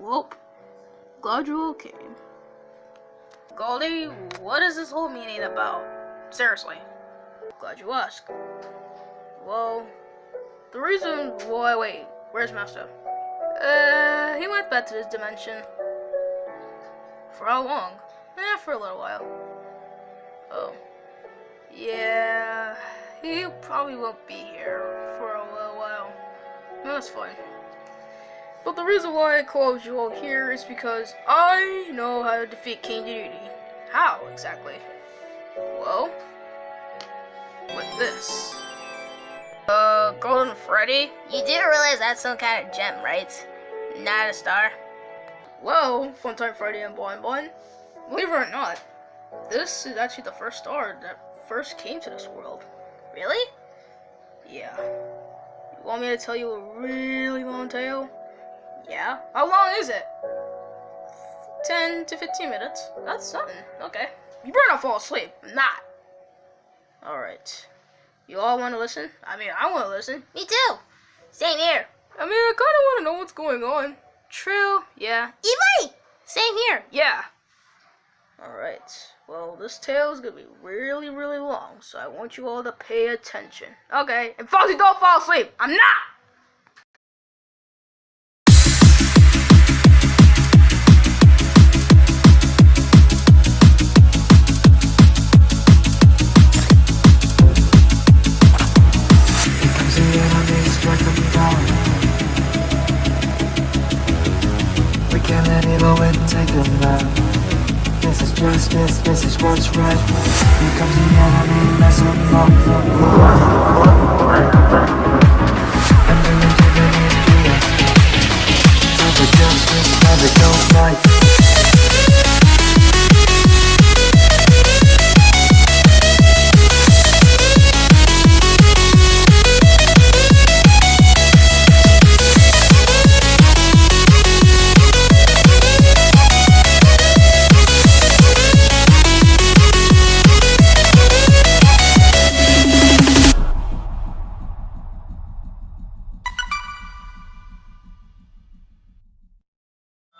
Welp, glad you all came. Goldie, what is this whole meeting about? Seriously. Glad you asked. Well, the reason why. Wait, where's Master? Uh, he went back to his dimension. For how long? Eh, for a little while. Oh. Yeah, he probably won't be here for a little while. That's fine. But the reason why I called you all here is because I know how to defeat King Dedede. How, exactly? Well, with this. Uh, Golden Freddy? You do realize that's some kind of gem, right? Not a star. Well, Funtime Freddy and Boing Boing, believe it or not, this is actually the first star that first came to this world. Really? Yeah. You want me to tell you a really long tale? Yeah. How long is it? 10 to 15 minutes. That's something. Okay. You better not fall asleep. I'm not. Alright. You all want to listen? I mean, I want to listen. Me too. Same here. I mean, I kind of want to know what's going on. True. Yeah. Even Same here. Yeah. Alright. Well, this tale is going to be really, really long, so I want you all to pay attention. Okay. And Fozzie, don't fall asleep. I'm not! Can't let it and take a nap This is justice, this is what's right. Here comes the enemy, mess them up And the history Time for justice, never go fight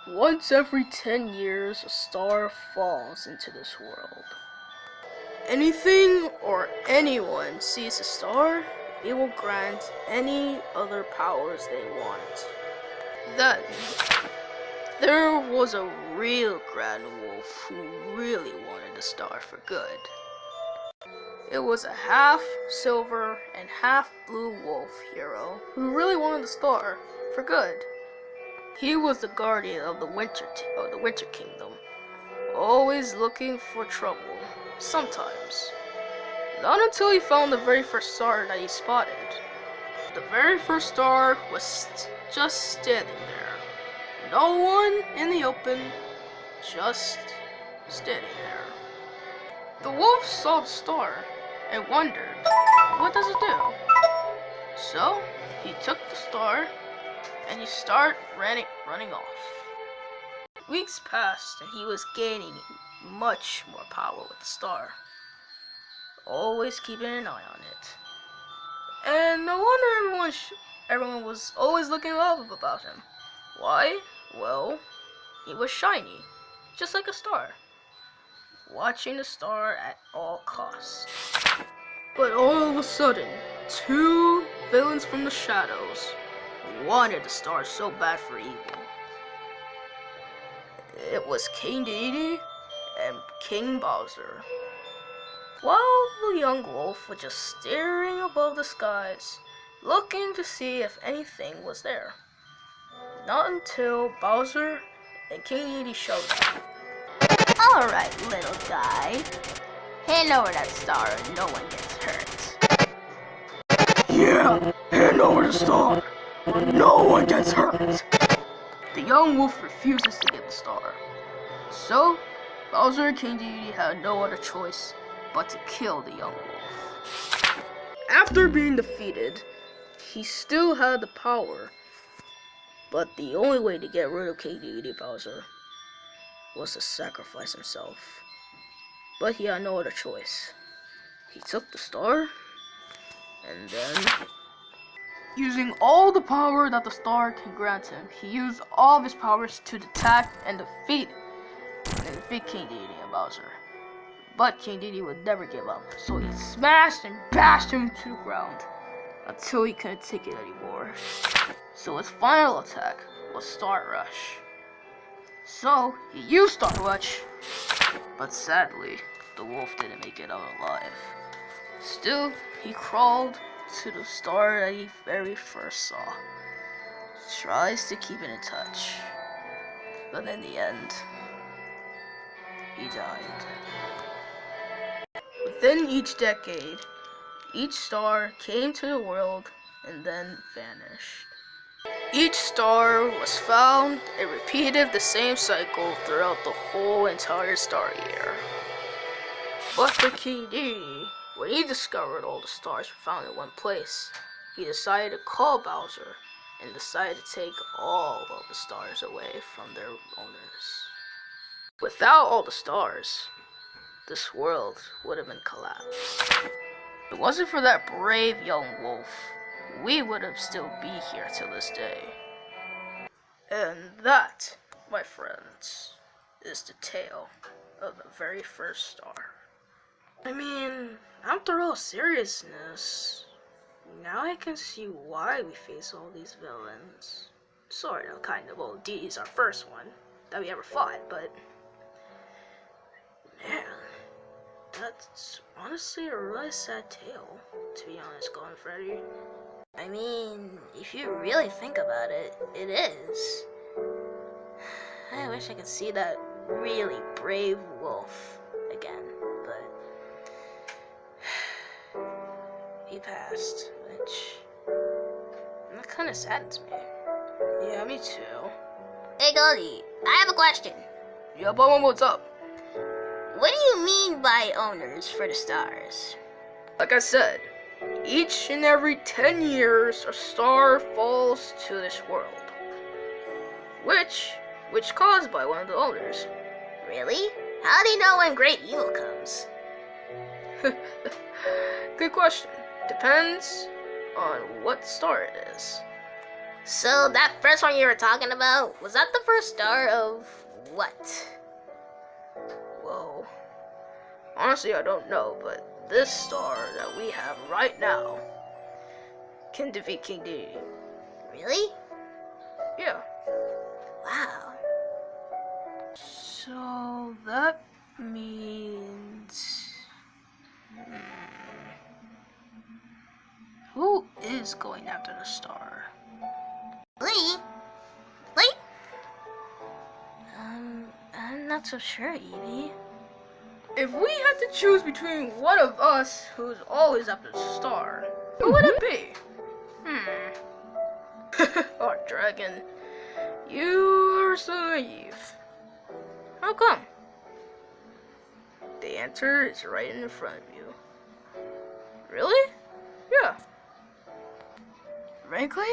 Once every 10 years, a star falls into this world. Anything or anyone sees a star, it will grant any other powers they want. Then, there was a real Grand Wolf who really wanted the star for good. It was a half silver and half blue wolf hero who really wanted the star for good. He was the guardian of the winter of the winter kingdom, always looking for trouble. Sometimes, not until he found the very first star that he spotted. The very first star was st just standing there, no one in the open, just standing there. The wolf saw the star and wondered, what does it do? So he took the star and you start running, running off. Weeks passed, and he was gaining much more power with the star. Always keeping an eye on it. And no wonder everyone, everyone was always looking up about him. Why? Well, he was shiny, just like a star. Watching the star at all costs. But all of a sudden, two villains from the shadows wanted the star so bad for evil. It was King Dedede and King Bowser. While the young wolf was just staring above the skies, looking to see if anything was there. Not until Bowser and King Dedede showed up. Alright, little guy. Hand over that star and no one gets hurt. Yeah, hand over the star. No one gets hurt. The young wolf refuses to get the star. So, Bowser and King Dedede had no other choice but to kill the young wolf. After being defeated, he still had the power, but the only way to get rid of King Dedede Bowser was to sacrifice himself. But he had no other choice. He took the star, and then Using all the power that the star can grant him, he used all of his powers to attack and defeat, and defeat King Dedede and Bowser. But King Dedede would never give up, so he smashed and bashed him to the ground until he couldn't take it anymore. So his final attack was Star Rush. So he used Star Rush, but sadly, the wolf didn't make it out alive. Still, he crawled to the star that he very first saw. Tries to keep it in touch, but in the end, he died. Within each decade, each star came to the world and then vanished. Each star was found and repeated the same cycle throughout the whole entire star year. But for Dedede, when he discovered all the stars were found in one place, he decided to call Bowser and decided to take all of the stars away from their owners. Without all the stars, this world would have been collapsed. If it wasn't for that brave young wolf, we would have still be here till this day. And that, my friends, is the tale of the very first star. I mean, after all seriousness, now I can see why we face all these villains. Sort of, kind of. Well, Dedede's our first one that we ever fought, but man, that's honestly a really sad tale. To be honest, Golden Freddy. I mean, if you really think about it, it is. I wish I could see that really brave wolf passed, which that kind of saddens me. Yeah, me too. Hey Goldie, I have a question. Yeah, but what's up? What do you mean by owners for the stars? Like I said, each and every 10 years a star falls to this world. Which, which caused by one of the owners. Really? How do you know when great evil comes? Good question. Depends on what star it is. So that first one you were talking about, was that the first star of what? Whoa. Honestly, I don't know, but this star that we have right now can defeat King Dedede. Really? Yeah. Wow. So that means. Is going after the star? Lee? Lee? Um, I'm not so sure, Evie. If we had to choose between one of us who's always after the star, who would it be? Hmm. oh, Dragon, you are so naive. How come? The answer is right in front of you. Really? Yeah. Frankly?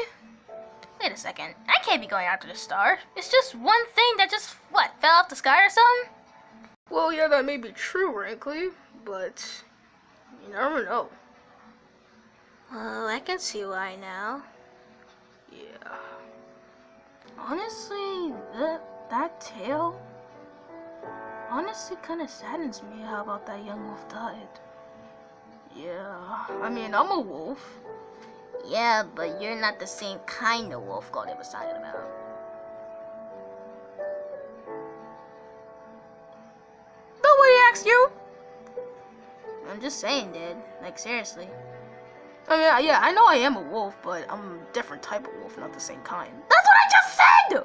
Wait a second. I can't be going after the star. It's just one thing that just, what, fell off the sky or something? Well, yeah, that may be true, frankly, but you never know. Well, I can see why now. Yeah. Honestly, that that tale honestly kind of saddens me how about that young wolf died. Yeah. I mean, I'm a wolf. Yeah, but you're not the same kind of wolf Goldie was talking about. Nobody asked you. I'm just saying, dude. Like, seriously. I mean, yeah, I know I am a wolf, but I'm a different type of wolf, not the same kind. That's what I just said!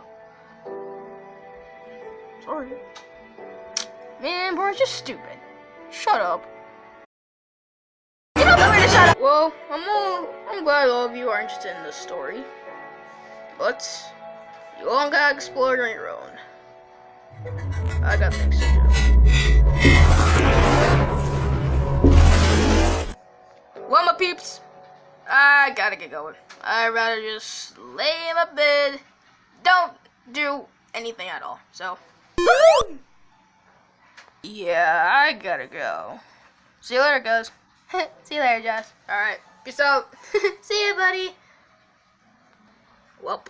Sorry. Man, bro, it's just stupid. Shut up. Well, I'm all, I'm glad all of you are interested in this story. But, you all gotta explore it on your own. I got things to do. Well, my peeps, I gotta get going. I'd rather just lay in my bed, don't do anything at all. So, yeah, I gotta go. See you later, guys. See you later, Josh. Alright, peace out. See you, buddy. Well,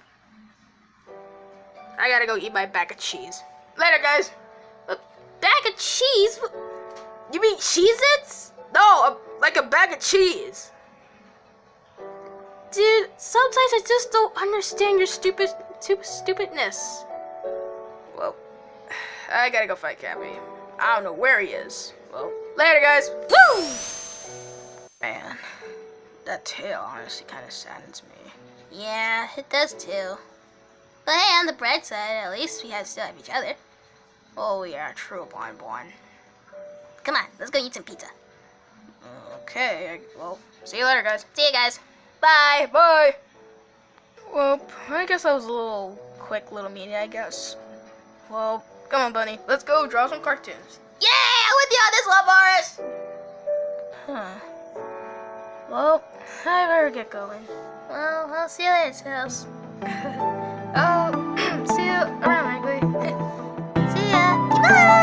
I gotta go eat my bag of cheese. Later, guys. A bag of cheese? You mean Cheez-Its? No, a, like a bag of cheese. Dude, sometimes I just don't understand your stupid, stupid, stupidness. Well, I gotta go fight Cappy. I don't know where he is. Well, later, guys. Woo! Man, that tale honestly kind of saddens me. Yeah, it does too. But hey, on the bright side, at least we have still have each other. Oh yeah, true, blind blind. Come on, let's go eat some pizza. Okay, well, see you later, guys. See you guys. Bye, bye. Well, I guess that was a little quick little meeting, I guess. Well, come on, Bunny. Let's go draw some cartoons. Yeah, I'm with you on this Boris. Huh. Well, I better get going. Well, I'll see you later, Tails. oh, see you around, Wiggly. see ya. Goodbye!